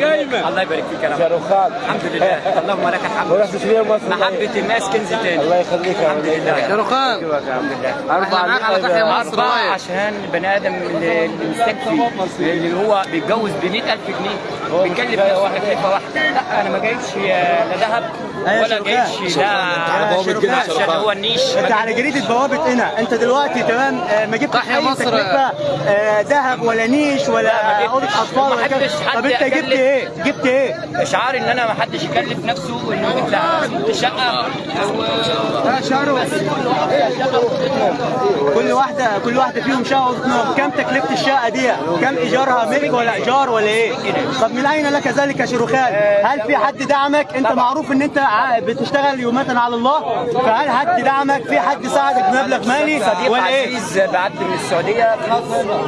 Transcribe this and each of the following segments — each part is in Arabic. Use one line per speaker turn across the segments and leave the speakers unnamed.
قايمه
الله يبارك فيك يا رب الحمد لله اللهم لك الحمد محبة الناس كنز تاني
الله يخليك يا
الحمد لله
شاروخان
الحمد لله
أربعة رايح
عشان البني آدم اللي مستكفي اللي هو بيتجوز ب 100000 جنيه بيكلف نفسه تكلفة واحدة لا أنا ما جايبش لا ذهب ولا جايبش لا عشان هو النيش
أنت على جريدة بوابه هنا أنت دلوقتي تمام آه، ما جبتش
أي.
تكلفة آه، ذهب ولا نيش ولا. اوضه
أطفال
ولا كده طب أنت جبت. إيه؟ جبت إيه؟
إشعار إن أنا ما حدش يكلف نفسه إنه يطلع شقة
كل واحدة كل واحدة فيهم شقة اوضه نوم كم تكلفة الشقة دي؟ كم إيجارها ملك ولا إيجار ولا إيه؟ طب من أين لك ذلك يا شيروخان؟ هل في حد دعمك؟ أنت معروف إن أنت بتشتغل يومة على الله فهل حد دعمك؟ في حد ساعدك بمبلغ مالي؟
صديق
ولا إيه؟
عزيز بعت من السعودية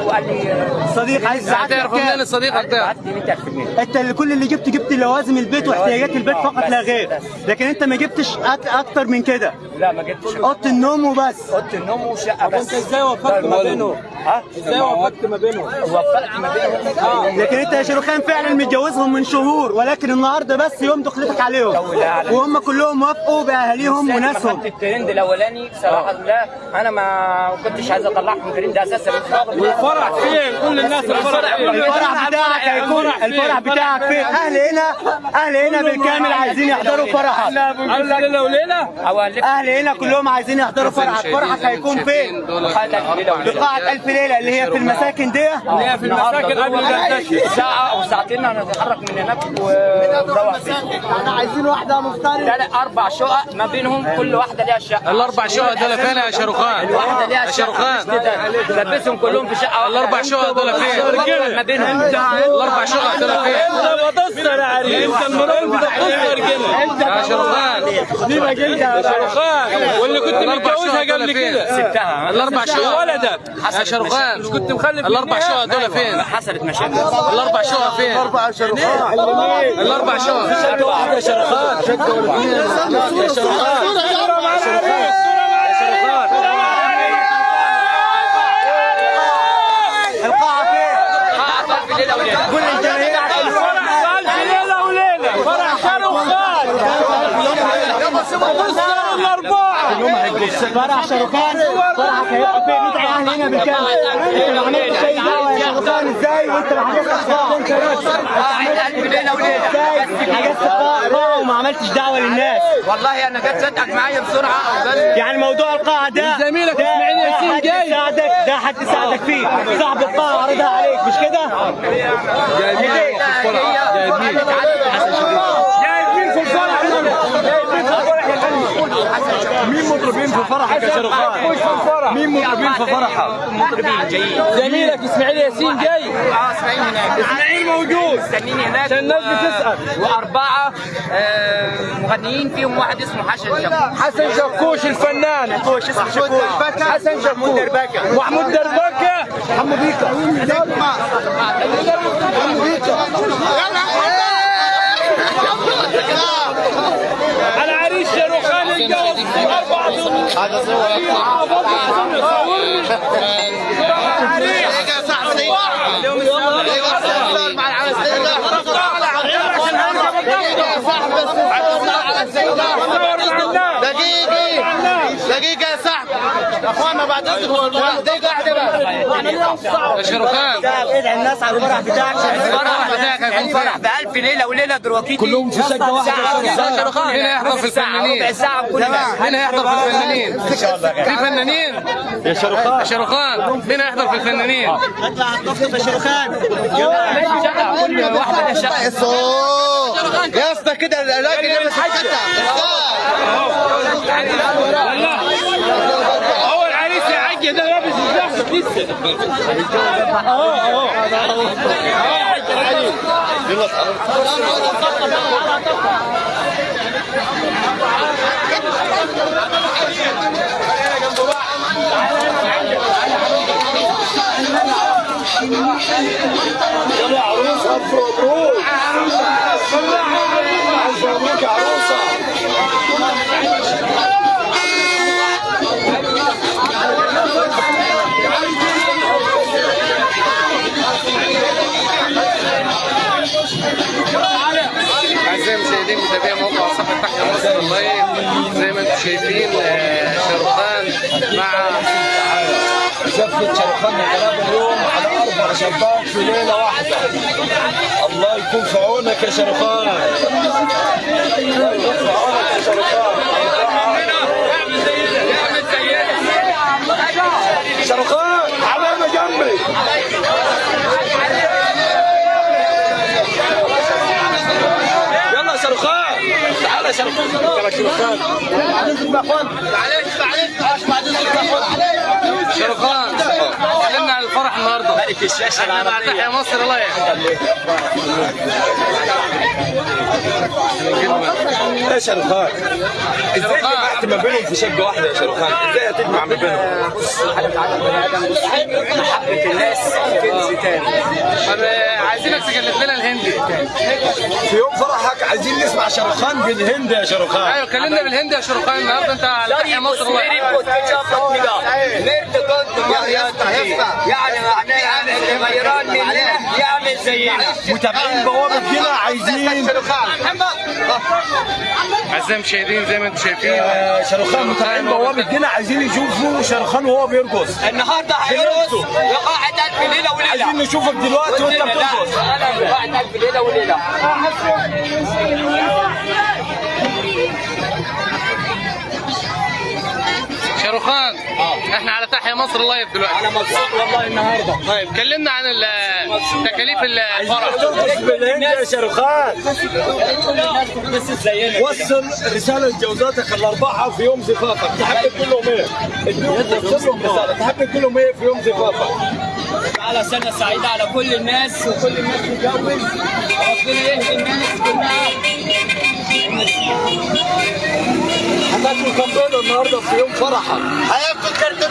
وقال لي
صديق عايز
هتعرف منين
100000 جنيه.
أنت اللي كل اللي جبت جبت لوازم البيت واحتياجات البيت فقط لا غير. لكن أنت ما جبتش أكتر من كده.
لا ما جبتش.
أوضة النوم وبس.
أوضة النوم وشقة بس
أنت إزاي وفقت ما بينهم؟
ها؟
إزاي وفقت ما بينهم؟
وفقت ما بينهم. آه.
لكن انت يا شيروخان فعلا متجوزهم من شهور ولكن النهارده بس يوم دخلتك عليهم. وهم كلهم وافقوا بأهاليهم وناسهم.
خدت الترند الأولاني؟ صراحة آه. لا أنا ما كنتش عايز اطلعهم من الترند أساسا.
والفرح فين؟ كل الناس الفرح
بتاعك هيكون الفرح بتاعك فين؟ أهل هنا أهل هنا بالكامل عايزين يحضروا فرحك.
ليله
وليله
أهل هنا كلهم عايزين يحضروا فرحك. فرحك هيكون فين؟ بقاعه 1000 في ليله آه. اللي هي في المساكن دي.
اللي هي في المساكن قبل ما
ساعة أو ساعتين هنتحرك من هناك ونروح
إحنا عايزين واحدة مختلفه
لا أربع شقق ما بينهم كل واحدة ليها شقة.
الأربع شقق دول فين يا شاروخان؟
الواحدة ليها شقة. لبسهم كلهم في شقة
الأربع شقق دول فين؟
ما بينهم. أيوة.
الأربع شقق دول فين؟
انت بتصل يا عريس. أنت المراقب بتصل كده.
يا شاروخان.
دي مجلده يا شاروخان. واللي كنت متجوزها قبل كده.
سبتها.
الأربع شقق.
ولدك.
يا شاروخان شاروخان
كنت مخلف
الأربع شقق دول فين؟
حصلت مشاكل
الأربع شقق فين؟
أربعة شرخان
الأربع شقق
شقة واحدة يا يا شرخان
القاعة فين؟ كل الجماهير
وليلة فرح الأربعة
فرح هيبقى فين؟ ندعي أهل هنا بالكامل انت ما عملتش اي دعوه يا شاروخان إزاي وانت ما حجزتش قاعه انت إزاي حجزت قاعه وما عملتش دعوه للناس
والله أنا جت صدقك معايا بسرعة وجت
يعني موضوع القاعه ده
زميلك
ده-
إسماعيل
ده
ياسين جاي.
ده حد يساعدك فيه صاحب القاعه عرضها عليك مش كده؟
جايبين في الفرح جايبين
جايبين في الفرح جايبين في الفرح يا غني
مين مطربين في فرحك يا؟
مش في الفرح؟
مين مطربين في فرحك؟
مطربين جايين
زميلك إسماعيل ياسين جاي.
آه إسماعيل هناك.
إسماعيل موجود.
مستنيني هناك.
عشان الناس
و-
بتسأل.
وأربعة آه، مغنيين فيهم واحد اسمه حسن شباب
حسن شكوش الفنان.
شكوش اسمه شكوش
حسن شكوش
دربكة.
محمود دربكة.
حمو بيكا
العريس شاروخان الجوز أربعة هذا
دقيقة دقيقة يا صاحبي اخوانا بعد اذنكم واحدة بس
يا شاروخان
ادعي الناس على الفرح بتاعك
الفرح
بتاعك هيكون
الفرح بألف ليلة وليلة دروكيتي كلهم
في سجة واحدة
ساعة شاروخان
مين هيحضر في الفنانين؟
ربع كل
مين هيحضر في الفنانين؟ في فنانين؟ يا شاروخان يا شاروخان مين هيحضر في الفنانين؟
اطلع الطفل يا شاروخان
شقة
الصوت يا اسطى كده حتى
Đứng
lên. شرخان الغلابه اليوم على أربع شباب في ليلة واحدة. الله يكون في عونك يا شرخان الله يكون في عونك يا شرخان شرخان علامه جنبي يلا تعال. يلا شرخان
شاروخان اتكلمنا عن الفرح النهارده ملك الشاشه العربيه تحيا مصر الله
يا شرخان إزاي جمعت ما بينهم في شقه واحدة يا شرخان إزاي هتجمع ما بينهم
محبه الناس كنز تاني
آه، عايزينك تكلف لنا الهندي
في يوم فرحك عايزين نسمع شرخان بالهند يا شرخان
أيوه كلمنا بالهندي يا شاروخان النهارده انت على تحيا مصر
يعني معناه غيران مننا يعمل زينا
متابعين بوابه هنا عايزين
اعزائي المشاهدين زي ما أنتم شايفين.
آه، شرخان متابعين بوابه هنا عايزين يشوفوا شرخان وهو بيرقص.
النهارده هيرقص. وقاعد ألف ليله وليلة.
عايزين نشوفك دلوقتي وانت بترقص.
أنا قاعد ألف ليله
وليلة. تحيا مصر لايف دلوقتي
أنا مبسوط والله النهارده.
طيب كلمنا عن ال- تكاليف الفرح.
ترقص بالهند يا
زينا
وصل رسالة لجوزاتك الأربعة في يوم زفافك تحب تقول لهم إيه؟ اديهم وصل لهم رسالة. تحب تقول لهم إيه في يوم زفافك؟
على سنة سعيدة على كل الناس وكل الناس تتجوز ربنا يهدي الناس كلها.
هتاكل كم بيضة النهاردة في يوم فرحك؟
هياكل كرتونتين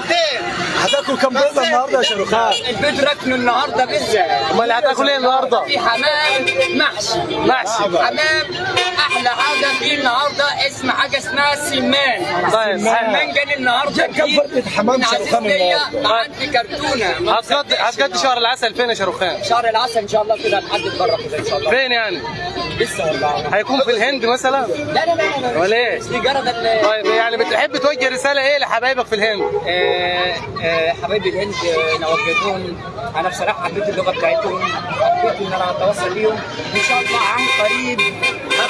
هتاكل كم بيضة النهاردة يا شرخان؟
البيت ركنه النهارده بالذات
أمال هتاكل إيه النهاردة؟
في حمام محشي
محشي.
حمام أحلى حاجة فيه النهارده اسم حاجة اسمها سمان
طيب.
سمان جاني النهارده
كم فردة حمام
عزيزية
النهاردة؟
عندي كرتونة
هتقضي هتقضي شهر العسل فين يا شاروخان؟
شهر العسل إن شاء الله كده هنحدد بره كده إن شاء الله
فين يعني؟
لسه والله
هيكون في الهند مثلا؟
لا لا لا لا لا
ولا إيه؟
دي جرد ال-
طيب يعني بتحب توجه رسالة إيه لحبايبك في الهند؟
حبايبي الهند آه، نوجههم أنا بصراحة حبيت اللغة بتاعتهم حبيت إن أنا أتواصل بيهم. إن شاء الله عن قريب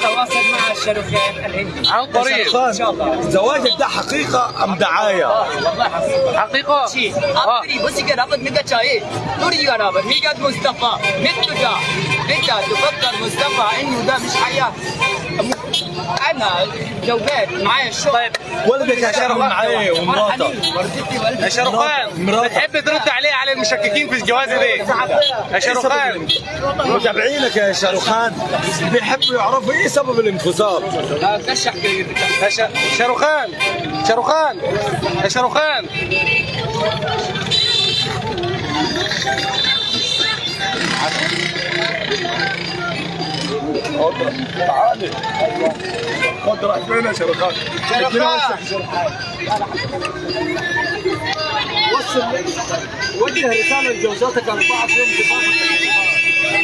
مع الشاروخان الهندي
عن قريب
إن شاء الله.
زواجك ده حقيقة أم دعاية؟
آه والله؟ شيء
آه.
أبري بصي كده أبد ميجا شاي. نوري يا رابر ميجا مصطفى. تفكر مصطفى. إنه ده مش حياة. أنا زوجات معايا الشغل. طيب.
ولدك يا شرخان معايا ومراته.
والدتي والدتي
يا
مراتك.
بتحب ترد عليه على المشككين في الجواز دي؟ يا شاروخان
متابعينك يا شرخان بيحبوا يعرفوا إيه سبب الانفصال؟
كشح
شاروخان شاروخان يا شاروخان
تعالي خد راح فين يا شرخان؟ وصل وجه رسالة لجوزاتك أربعة في يوم زفافك